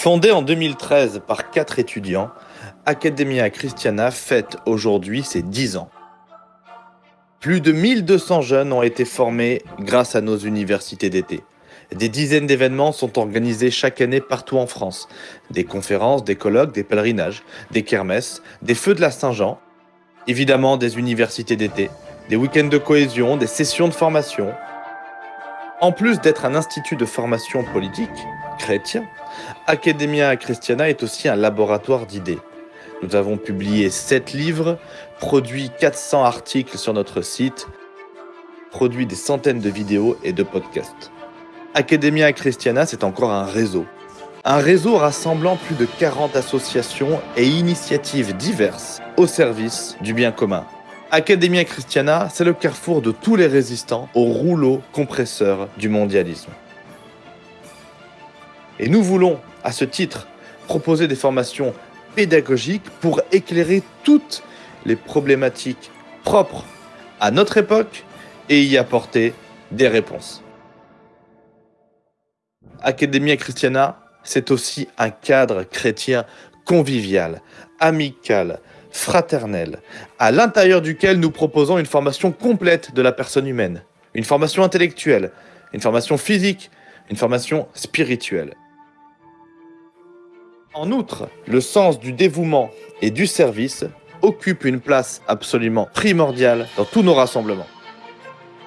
Fondée en 2013 par quatre étudiants, Academia Christiana fête aujourd'hui ses 10 ans. Plus de 1200 jeunes ont été formés grâce à nos universités d'été. Des dizaines d'événements sont organisés chaque année partout en France. Des conférences, des colloques, des pèlerinages, des kermesses, des feux de la Saint-Jean, évidemment des universités d'été, des week-ends de cohésion, des sessions de formation. En plus d'être un institut de formation politique, chrétien, Academia Christiana est aussi un laboratoire d'idées. Nous avons publié 7 livres, produit 400 articles sur notre site, produit des centaines de vidéos et de podcasts. Academia Christiana, c'est encore un réseau. Un réseau rassemblant plus de 40 associations et initiatives diverses au service du bien commun. Academia Christiana, c'est le carrefour de tous les résistants au rouleau compresseur du mondialisme. Et nous voulons, à ce titre, proposer des formations pédagogiques pour éclairer toutes les problématiques propres à notre époque et y apporter des réponses. Academia Christiana, c'est aussi un cadre chrétien convivial, amical, fraternel, à l'intérieur duquel nous proposons une formation complète de la personne humaine, une formation intellectuelle, une formation physique, une formation spirituelle. En outre, le sens du dévouement et du service occupe une place absolument primordiale dans tous nos rassemblements.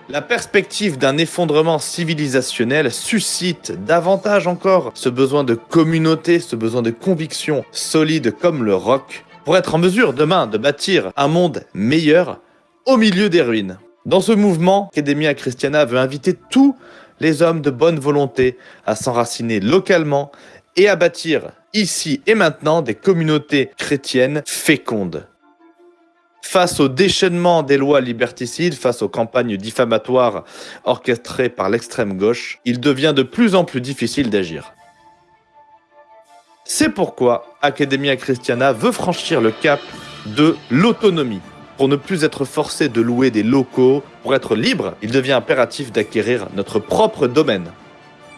La perspective d'un effondrement civilisationnel suscite davantage encore ce besoin de communauté, ce besoin de conviction solide comme le roc, pour être en mesure demain de bâtir un monde meilleur au milieu des ruines. Dans ce mouvement, Academia Christiana veut inviter tous les hommes de bonne volonté à s'enraciner localement et à bâtir ici et maintenant des communautés chrétiennes fécondes. Face au déchaînement des lois liberticides, face aux campagnes diffamatoires orchestrées par l'extrême gauche, il devient de plus en plus difficile d'agir. C'est pourquoi Academia Christiana veut franchir le cap de l'autonomie. Pour ne plus être forcé de louer des locaux, pour être libre, il devient impératif d'acquérir notre propre domaine.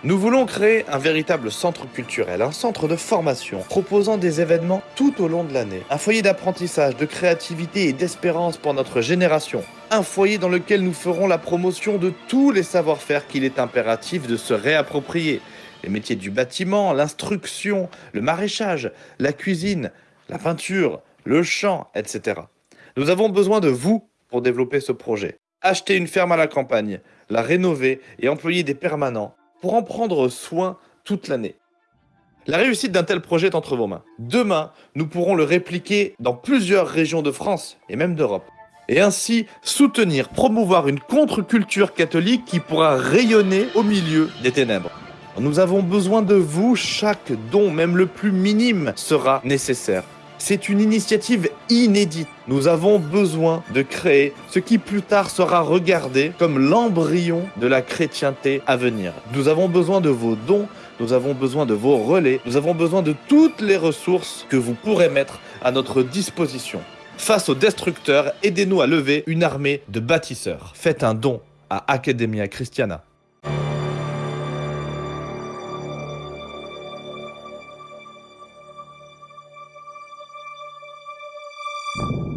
Nous voulons créer un véritable centre culturel, un centre de formation, proposant des événements tout au long de l'année. Un foyer d'apprentissage, de créativité et d'espérance pour notre génération. Un foyer dans lequel nous ferons la promotion de tous les savoir-faire qu'il est impératif de se réapproprier. Les métiers du bâtiment, l'instruction, le maraîchage, la cuisine, la peinture, le chant, etc. Nous avons besoin de vous pour développer ce projet. Acheter une ferme à la campagne, la rénover et employer des permanents pour en prendre soin toute l'année. La réussite d'un tel projet est entre vos mains. Demain, nous pourrons le répliquer dans plusieurs régions de France et même d'Europe. Et ainsi soutenir, promouvoir une contre-culture catholique qui pourra rayonner au milieu des ténèbres. Nous avons besoin de vous, chaque don, même le plus minime, sera nécessaire. C'est une initiative inédite. Nous avons besoin de créer ce qui plus tard sera regardé comme l'embryon de la chrétienté à venir. Nous avons besoin de vos dons, nous avons besoin de vos relais, nous avons besoin de toutes les ressources que vous pourrez mettre à notre disposition. Face aux destructeurs, aidez-nous à lever une armée de bâtisseurs. Faites un don à Academia Christiana. you